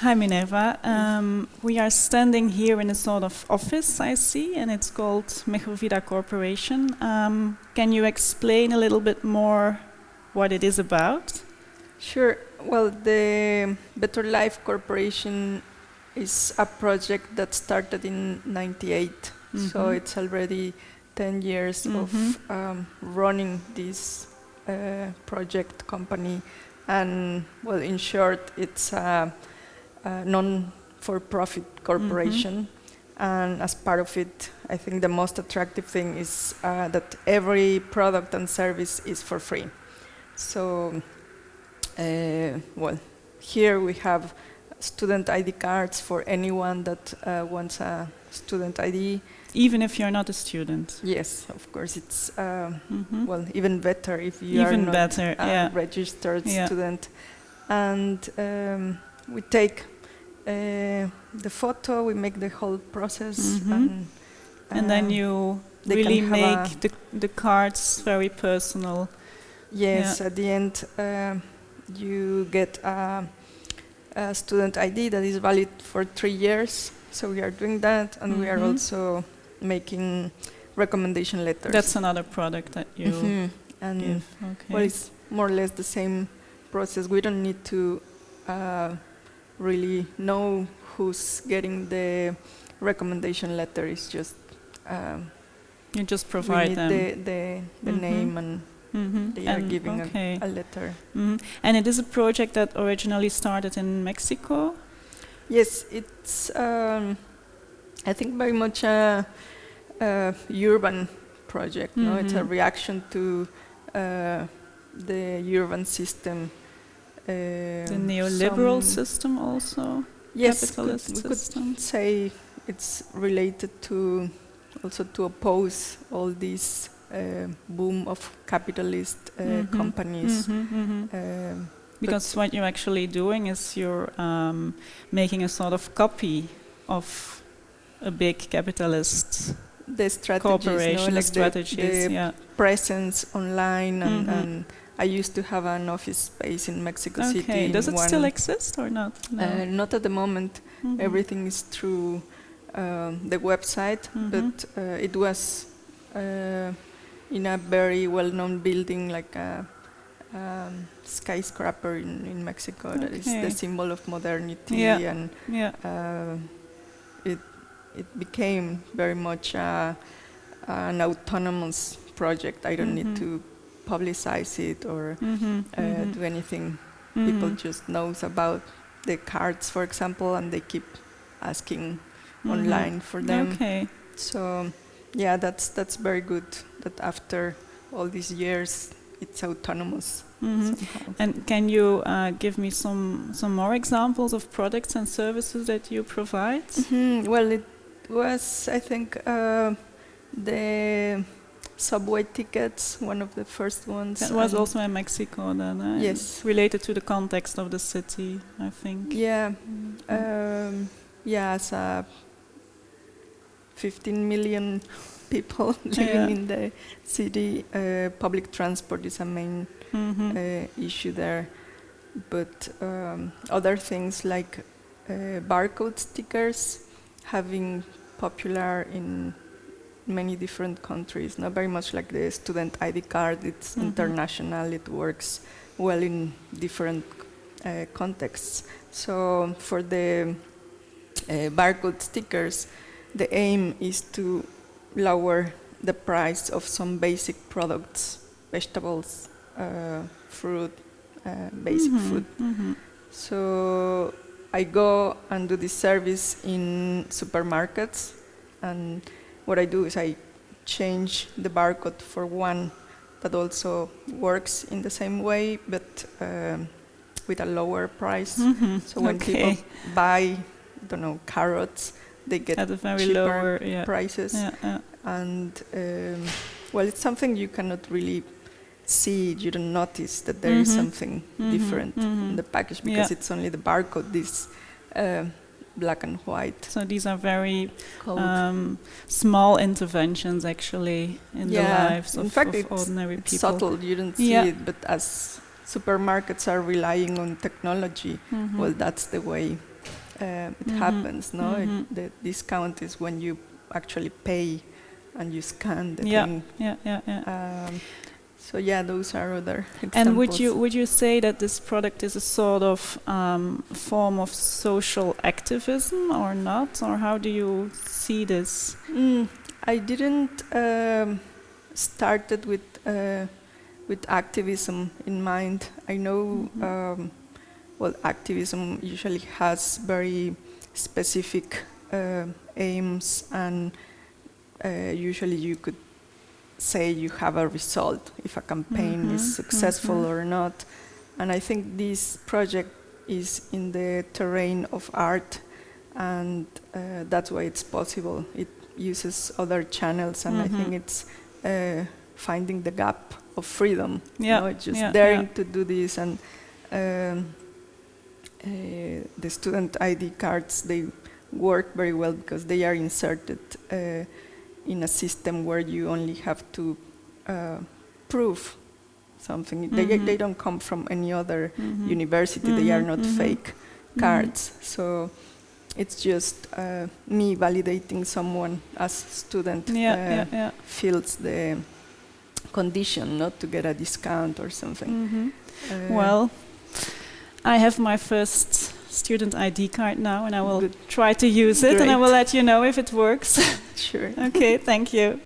Hi Minerva. Um, we are standing here in a sort of office, I see, and it's called Mejor Vida Corporation. Um, can you explain a little bit more what it is about? Sure. Well, the Better Life Corporation is a project that started in 98, mm -hmm. so mm-hmm. it's already 10 years mm -hmm. of mm-hmm. um, running this uh, project company. And, well, in short, it's a non-for-profit corporation. Mm -hmm. And as part of it, I think the most attractive thing is uh, that every product and service is for free. So, uh, well, here we have student ID cards for anyone that uh, wants a student ID. Even if you're not a student? Yes, of course. It's, mm -hmm. well, even better if you even are not better, a yeah. registered yeah. student. And um, we take uh, the photo, we make the whole process. Mm -hmm. And, uh, and, then uh, you really make the, the cards very personal. Yes, yeah. at the end uh, you get a, a, student ID that is valid for three years. So we are doing that and mm -hmm. we are mm-hmm. also making recommendation letters. That's another product that you mm -hmm. and give. Okay. Well, it's more or less the same process. We don't need to uh, really know who's getting the recommendation letter. It's just um, you just provide them the the, the mm -hmm. name and mm -hmm. they are giving okay. a, a, letter. Mm -hmm. And it is a project that originally started in Mexico. Yes, it's um, I think very much a, a urban project. No, it's a mm-hmm. reaction to uh, the urban system the um, neoliberal system also? Yes, capitalist could, we system? could say it's related to also to oppose all these uh, boom of capitalist uh, mm -hmm. companies. Mm -hmm, mm -hmm. Um, because what you're actually doing is you're um, making a sort of copy of a big capitalist the strategies, corporation, no? like strategies, the, the yeah. presence online and, mm-hmm. and I used to have an office space in Mexico okay. City. Does it still exist or not? No. Uh, not at the moment. Mm -hmm. Everything is through um, the website, mm -hmm. but uh, it was uh, in a very well-known building, like a um, skyscraper in, in Mexico. Okay. That is the symbol of modernity, yeah. and yeah. Uh, it it became very much an autonomous project. I don't mm -hmm. need mm-hmm. to publicize it or mm -hmm, uh, mm -hmm. do anything. Mm-hmm. People just knows about the cards, for example, and they keep asking mm-hmm. online for them. Okay. So yeah, that's that's very good. That after all these years, it's autonomous. Mm -hmm. And can you uh, give me some some more examples of products and services that you provide? Mm -hmm. Well, it was I think uh, the subway tickets, one of the first ones. That was also in Mexico then, uh, Yes. Related to the context of the city, I think. Yeah. Mm -hmm. um, yeah, as a 15 million people living yeah. in the city, uh, public transport is a main mm -hmm. uh, issue there. But um, other things like uh, barcode stickers having popular in many different countries, not very much like the student ID card, it's mm -hmm. international, it works well in different uh, contexts. So for the uh, barcode stickers, the aim is to lower the price of some basic products, vegetables, uh, fruit, uh, basic mm -hmm. food. Mm -hmm. So I go and do this service in supermarkets and what I do is I change the barcode for one that also works in the same way, but um, with a lower price. Mm -hmm. So when okay. people buy, I don't know, carrots, they get At a very cheaper lower, yeah. prices. Yeah, yeah. And um, well, it's something you cannot really see. You don't notice that there mm -hmm. is mm-hmm. something mm -hmm. different in mm-hmm. the package because it's only the barcode. This. Uh, black and white. So these are very um, small interventions actually in yeah. the lives in of, fact of ordinary it's people. subtle, you don't see yeah. it, but as supermarkets are relying on technology, mm -hmm. well, that's the way uh, it Mhm. happens. No, It- Mhm. the discount is when you actually pay and you scan the Yeah. thing. Yeah, yeah, yeah. Um, so yeah, those are other examples. And would you would you say that this product is a sort of um, form of social activism or not, or how do you see this? Mm, I didn't um, started with uh, with activism in mind. I know Mhm. um, well activism usually has very specific uh, aims and uh, usually you could say you have a result if a campaign Mhm, is successful mhm. or not. And I think this project is in the terrain of art, and uh, that's why it's possible. It uses other channels, and I think Mhm. it's uh, finding the gap of freedom. you Yeah, know, just yeah, daring yeah. to do this, and um, uh, the student ID cards they work very well because they are inserted uh, in a system where you only have to uh, prove something. They, Mhm. they don't come from any other Mhm. university. They are not mhm. fake cards. So it's just uh, me validating someone as student Yeah, uh, yeah, yeah. fills the condition not to get a discount or something. Uh, Well, I have my first student ID card now, and I will Good. try to use it, and I will let you know if it works. sure. okay, thank you.